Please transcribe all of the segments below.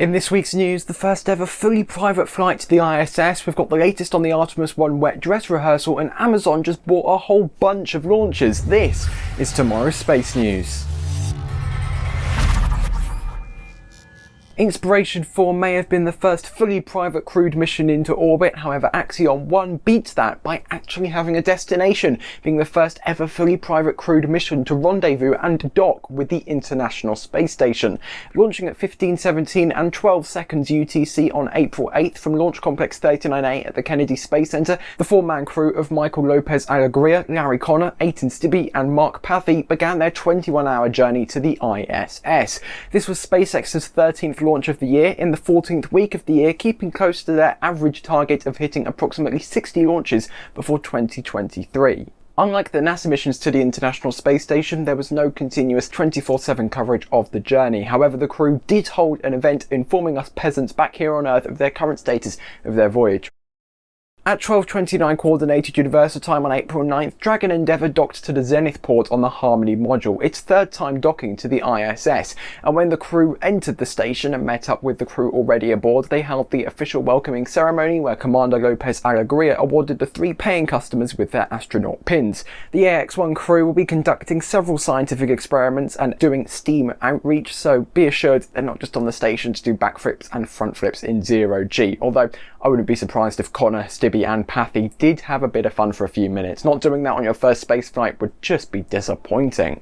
In this week's news, the first ever fully private flight to the ISS, we've got the latest on the Artemis 1 wet dress rehearsal, and Amazon just bought a whole bunch of launches. This is tomorrow's space news. Inspiration 4 may have been the first fully private crewed mission into orbit, however Axiom 1 beats that by actually having a destination, being the first ever fully private crewed mission to rendezvous and dock with the International Space Station. Launching at 1517 and 12 seconds UTC on April 8th from Launch Complex 39A at the Kennedy Space Center, the four-man crew of Michael Lopez Alegria, Larry Connor, Eytan Stibbe and Mark Pathy began their 21-hour journey to the ISS. This was SpaceX's 13th launch of the year in the 14th week of the year, keeping close to their average target of hitting approximately 60 launches before 2023. Unlike the NASA missions to the International Space Station, there was no continuous 24-7 coverage of the journey. However, the crew did hold an event informing us peasants back here on Earth of their current status of their voyage. At 12.29 Coordinated Universal Time on April 9th, Dragon Endeavour docked to the Zenith port on the Harmony module, its third time docking to the ISS, and when the crew entered the station and met up with the crew already aboard, they held the official welcoming ceremony where Commander Lopez Alegria awarded the three paying customers with their astronaut pins. The AX-1 crew will be conducting several scientific experiments and doing STEAM outreach, so be assured they're not just on the station to do backflips and front flips in zero G, although I wouldn't be surprised if Connor, And Pathy did have a bit of fun for a few minutes. Not doing that on your first space flight would just be disappointing.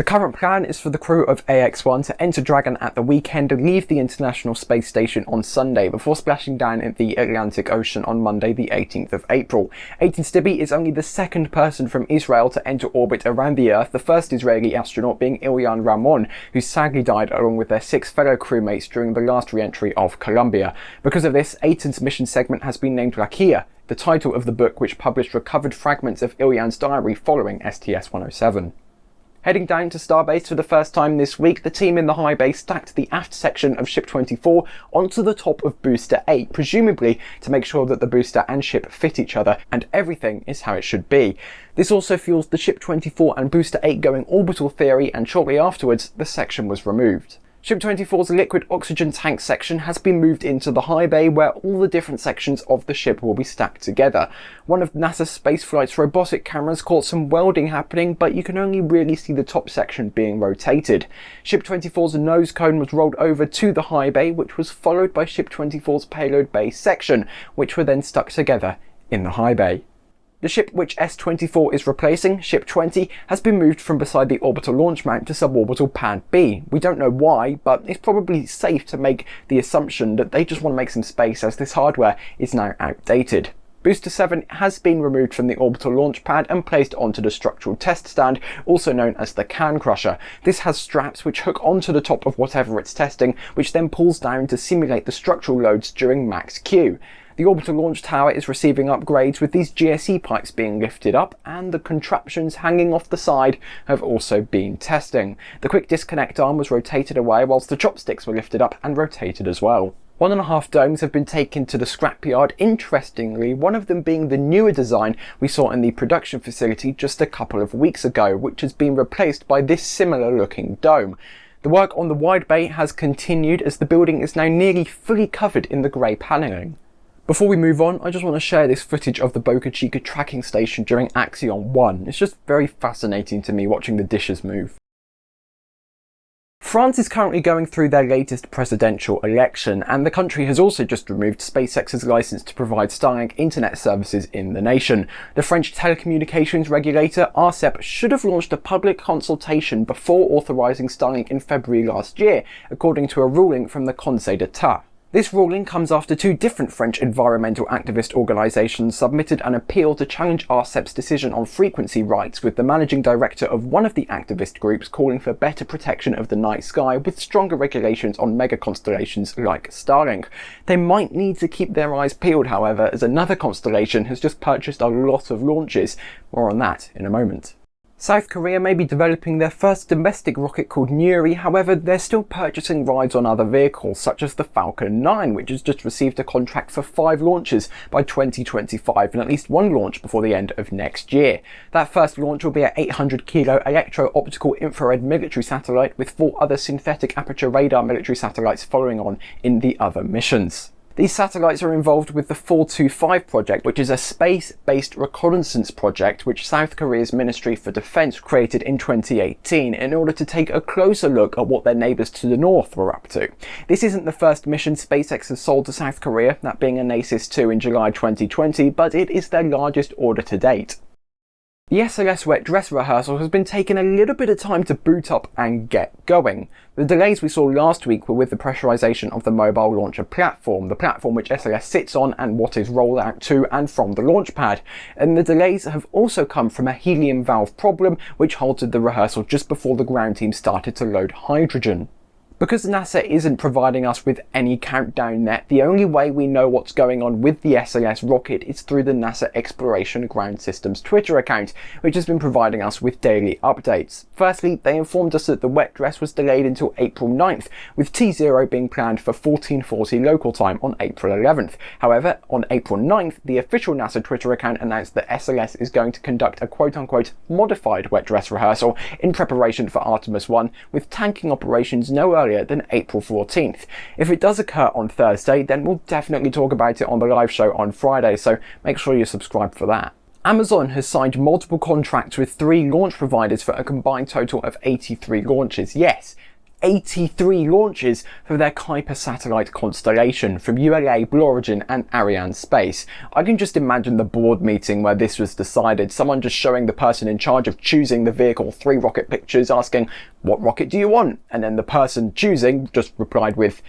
The current plan is for the crew of AX-1 to enter Dragon at the weekend and leave the International Space Station on Sunday before splashing down in the Atlantic Ocean on Monday the 18th of April. Eytan Stibbe is only the second person from Israel to enter orbit around the Earth, the first Israeli astronaut being Ilan Ramon, who sadly died along with their six fellow crewmates during the last re-entry of Columbia. Because of this, Eytan's mission segment has been named Rakia, the title of the book which published recovered fragments of Ilan's diary following STS-107. Heading down to Starbase for the first time this week, the team in the high bay stacked the aft section of Ship 24 onto the top of Booster 8, presumably to make sure that the booster and ship fit each other and everything is how it should be. This also fuels the Ship 24 and Booster 8 going orbital theory and shortly afterwards the section was removed. Ship 24's liquid oxygen tank section has been moved into the high bay where all the different sections of the ship will be stacked together. One of NASA spaceflight's robotic cameras caught some welding happening but you can only really see the top section being rotated. Ship 24's nose cone was rolled over to the high bay which was followed by Ship 24's payload bay section which were then stuck together in the high bay. The ship which S-24 is replacing, Ship 20, has been moved from beside the orbital launch mount to suborbital pad B. We don't know why, but it's probably safe to make the assumption that they just want to make some space as this hardware is now outdated. Booster 7 has been removed from the orbital launch pad and placed onto the structural test stand, also known as the can crusher. This has straps which hook onto the top of whatever it's testing, which then pulls down to simulate the structural loads during max Q. The orbital launch tower is receiving upgrades with these GSE pipes being lifted up and the contraptions hanging off the side have also been testing. The quick disconnect arm was rotated away whilst the chopsticks were lifted up and rotated as well. One and a half domes have been taken to the scrapyard, interestingly, one of them being the newer design we saw in the production facility just a couple of weeks ago, which has been replaced by this similar looking dome. The work on the wide bay has continued as the building is now nearly fully covered in the grey panelling. Before we move on, I just want to share this footage of the Boca Chica tracking station during Axiom 1. It's just very fascinating to me watching the dishes move. France is currently going through their latest presidential election, and the country has also just removed SpaceX's license to provide Starlink internet services in the nation. The French telecommunications regulator, ARCEP, should have launched a public consultation before authorising Starlink in February last year, according to a ruling from the Conseil d'Etat. This ruling comes after two different French environmental activist organisations submitted an appeal to challenge ARCEP's decision on frequency rights with the managing director of one of the activist groups calling for better protection of the night sky with stronger regulations on mega constellations like Starlink. They might need to keep their eyes peeled however as another constellation has just purchased a lot of launches. More on that in a moment. South Korea may be developing their first domestic rocket called Nuri, however they're still purchasing rides on other vehicles such as the Falcon 9 which has just received a contract for 5 launches by 2025 and at least one launch before the end of next year. That first launch will be an 800 kilo electro-optical infrared military satellite with 4 other synthetic aperture radar military satellites following on in the other missions. These satellites are involved with the 425 project, which is a space-based reconnaissance project which South Korea's Ministry for Defense created in 2018 in order to take a closer look at what their neighbours to the north were up to. This isn't the first mission SpaceX has sold to South Korea, that being Anasis 2 in July 2020, but it is their largest order to date. The SLS wet dress rehearsal has been taking a little bit of time to boot up and get going. The delays we saw last week were with the pressurization of the mobile launcher platform, the platform which SLS sits on and what is rolled out to and from the launch pad. And the delays have also come from a helium valve problem which halted the rehearsal just before the ground team started to load hydrogen. Because NASA isn't providing us with any countdown net, the only way we know what's going on with the SLS rocket is through the NASA Exploration Ground Systems Twitter account, which has been providing us with daily updates. Firstly, they informed us that the wet dress was delayed until April 9th, with T0 being planned for 1440 local time on April 11th. However, on April 9th, the official NASA Twitter account announced that SLS is going to conduct a quote-unquote modified wet dress rehearsal in preparation for Artemis 1, with tanking operations no earlier earlier than April 14th. If it does occur on Thursday, then we'll definitely talk about it on the live show on Friday, so make sure you subscribe for that. Amazon has signed multiple contracts with three launch providers for a combined total of 83 launches. Yes, 83 launches for their Kuiper satellite constellation from ULA, Blue Origin and Arianespace. I can just imagine the board meeting where this was decided, someone just showing the person in charge of choosing the vehicle three rocket pictures asking, what rocket do you want? And then the person choosing just replied with,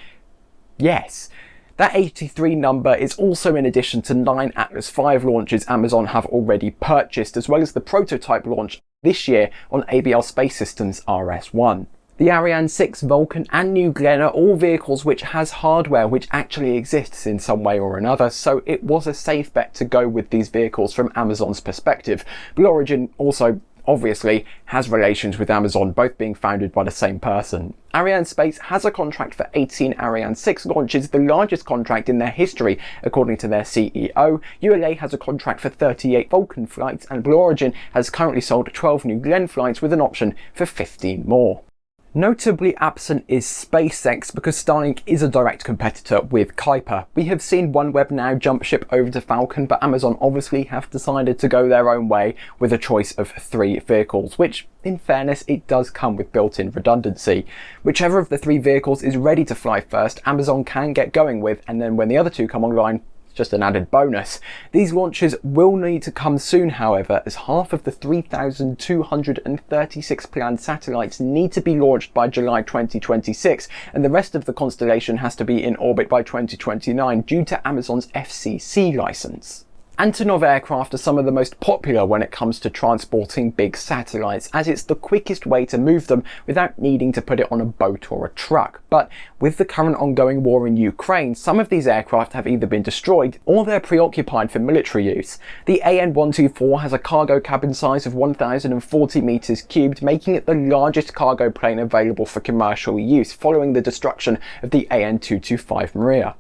yes. That 83 number is also in addition to 9 Atlas V launches Amazon have already purchased, as well as the prototype launch this year on ABL Space Systems RS-1. The Ariane 6, Vulcan and New Glenn are all vehicles which has hardware which actually exists in some way or another, so it was a safe bet to go with these vehicles from Amazon's perspective. Blue Origin also obviously has relations with Amazon, both being founded by the same person. Arianespace has a contract for 18 Ariane 6 launches, the largest contract in their history, according to their CEO. ULA has a contract for 38 Vulcan flights, and Blue Origin has currently sold 12 New Glenn flights with an option for 15 more. Notably absent is SpaceX because Starlink is a direct competitor with Kuiper. We have seen OneWeb now jump ship over to Falcon, but Amazon obviously have decided to go their own way with a choice of three vehicles, which in fairness, it does come with built-in redundancy. Whichever of the three vehicles is ready to fly first, Amazon can get going with, and then when the other two come online, just an added bonus. These launches will need to come soon however as half of the 3,236 planned satellites need to be launched by July 2026 and the rest of the constellation has to be in orbit by 2029 due to Amazon's FCC license. Antonov aircraft are some of the most popular when it comes to transporting big satellites, as it's the quickest way to move them without needing to put it on a boat or a truck. But with the current ongoing war in Ukraine, some of these aircraft have either been destroyed or they're preoccupied for military use. The AN-124 has a cargo cabin size of 1,040 meters cubed, making it the largest cargo plane available for commercial use following the destruction of the AN-225 Mriya.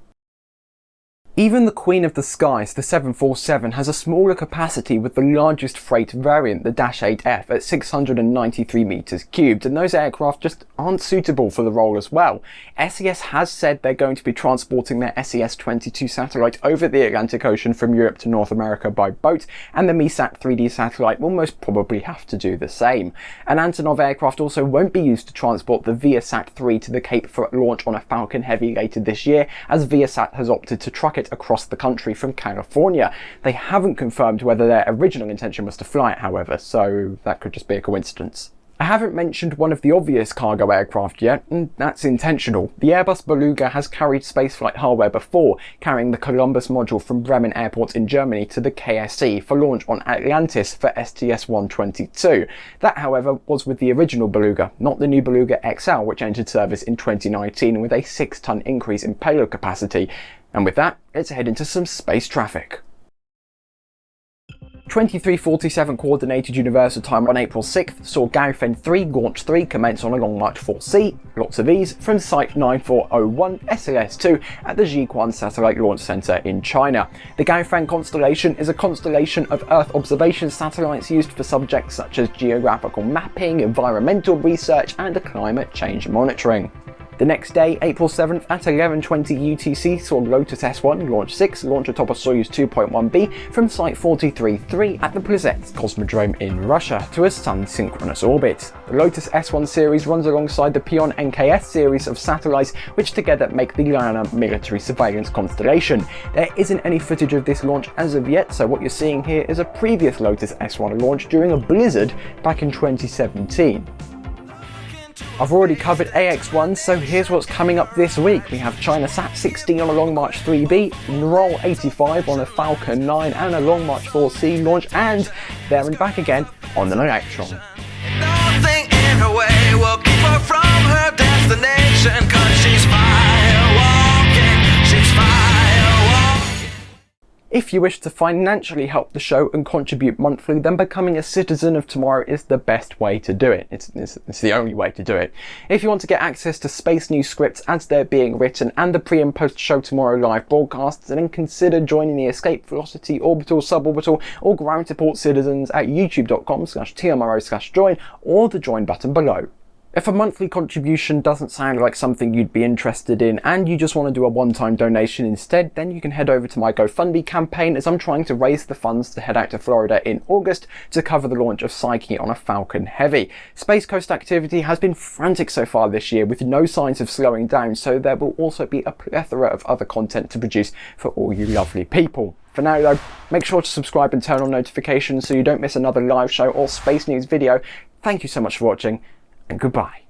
Even the Queen of the Skies, the 747, has a smaller capacity with the largest freight variant, the Dash 8F, at 693 metres cubed, and those aircraft just aren't suitable for the role as well. SES has said they're going to be transporting their SES-22 satellite over the Atlantic Ocean from Europe to North America by boat, and the MEASAT 3D satellite will most probably have to do the same. An Antonov aircraft also won't be used to transport the Viasat 3 to the Cape for launch on a Falcon Heavy later this year, as Viasat has opted to truck it across the country from California. They haven't confirmed whether their original intention was to fly it, however, so that could just be a coincidence. I haven't mentioned one of the obvious cargo aircraft yet, and that's intentional. The Airbus Beluga has carried spaceflight hardware before, carrying the Columbus module from Bremen Airport in Germany to the KSC for launch on Atlantis for STS-122. That, however, was with the original Beluga, not the new Beluga XL, which entered service in 2019 with a 6-ton increase in payload capacity. And with that, let's head into some space traffic. 2347 Coordinated Universal Time on April 6th saw Gaofen 3 Launch 3 commence on a Long March 4C, lots of these, from Site 9401 SLS-2 at the Jiuquan Satellite Launch Center in China. The Gaofen constellation is a constellation of Earth observation satellites used for subjects such as geographical mapping, environmental research and climate change monitoring. The next day, April 7th at 11.20 UTC saw Lotus S1 Launch 6 launch atop a Soyuz 2.1B from Site 43-3 at the Plesetsk Cosmodrome in Russia to a Sun-synchronous orbit. The Lotus S1 series runs alongside the Pion NKS series of satellites which together make the Liana military surveillance constellation. There isn't any footage of this launch as of yet, so what you're seeing here is a previous Lotus S1 launch during a blizzard back in 2017. I've already covered AX1, so here's what's coming up this week. We have China Sat 16 on a Long March 3B, Roll 85 on a Falcon 9 and a Long March 4C launch, and there and back again on an Electron. If you wish to financially help the show and contribute monthly, then becoming a citizen of tomorrow is the best way to do it. It's, it's, it's, the only way to do it. If you want to get access to Space News scripts as they're being written and the pre and post show tomorrow live broadcasts, then consider joining the Escape Velocity Orbital, Suborbital or Ground Support Citizens at youtube.com slash tmro slash join or the join button below. If a monthly contribution doesn't sound like something you'd be interested in and you just want to do a one-time donation instead, then you can head over to my GoFundMe campaign as I'm trying to raise the funds to head out to Florida in August to cover the launch of Psyche on a Falcon Heavy. Space Coast activity has been frantic so far this year with no signs of slowing down, so there will also be a plethora of other content to produce for all you lovely people. For now though, make sure to subscribe and turn on notifications so you don't miss another live show or space news video. Thank you so much for watching and goodbye.